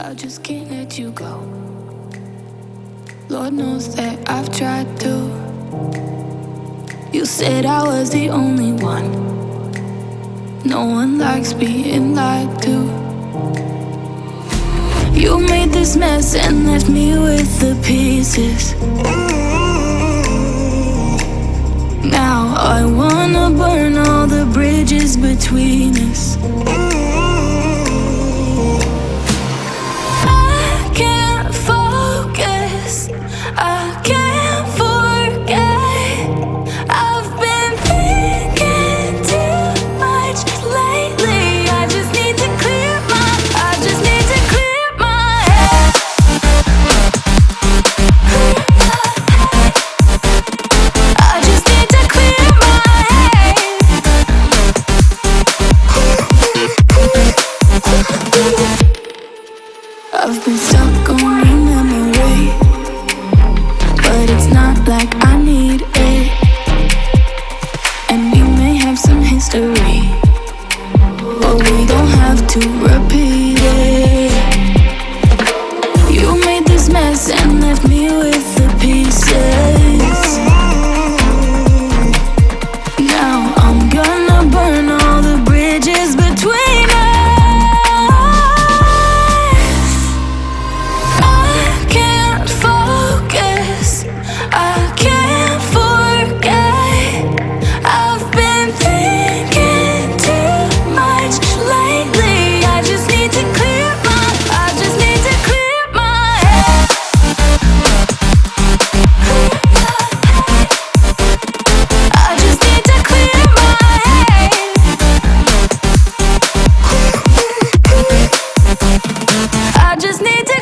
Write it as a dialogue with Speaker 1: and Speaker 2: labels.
Speaker 1: I just can't let you go. Lord knows that I've tried to. You said I was the only one. No one likes being lied to. You made this mess and left me with the pieces. Now I wanna burn all the bridges between us. history But we don't have to repeat. need to